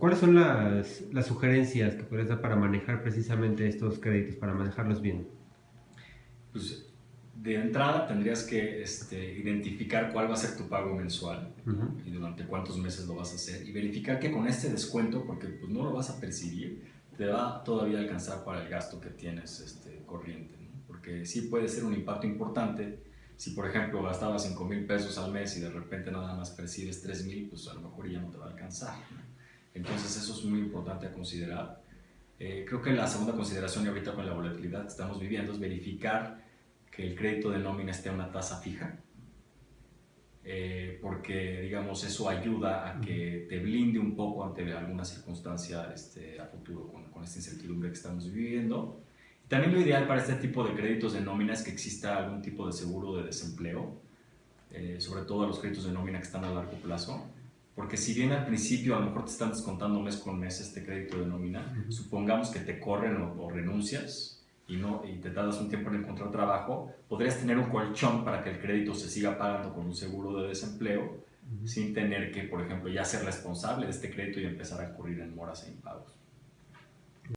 ¿Cuáles son las, las sugerencias que puedes dar para manejar precisamente estos créditos, para manejarlos bien? Pues de entrada tendrías que este, identificar cuál va a ser tu pago mensual y durante cuántos meses lo vas a hacer y verificar que con este descuento, porque pues no lo vas a percibir, te va todavía a alcanzar para el gasto que tienes este, corriente. Porque sí puede ser un impacto importante si por ejemplo gastabas 5 mil pesos al mes y de repente nada más percibes 3 mil, pues a lo mejor ya no te va a alcanzar. Entonces eso es muy importante a considerar. Eh, creo que la segunda consideración y ahorita con la volatilidad que estamos viviendo es verificar que el crédito de nómina esté a una tasa fija, eh, porque digamos eso ayuda a que te blinde un poco ante alguna circunstancia este, a futuro con, con, esta incertidumbre que estamos viviendo. También lo ideal para este tipo de créditos de nómina es que exista algún tipo de seguro de desempleo, eh, sobre todo los créditos de nómina que están a largo plazo, porque si bien al principio a lo mejor te están descontando mes con mes este crédito de nómina, supongamos que te corren o, renuncias y, no, y te tardas un tiempo en encontrar trabajo, podrías tener un colchón para que el crédito se siga pagando con un seguro de desempleo sin tener que, por ejemplo, ya ser responsable de este crédito y empezar a incurrir en moras e impagos.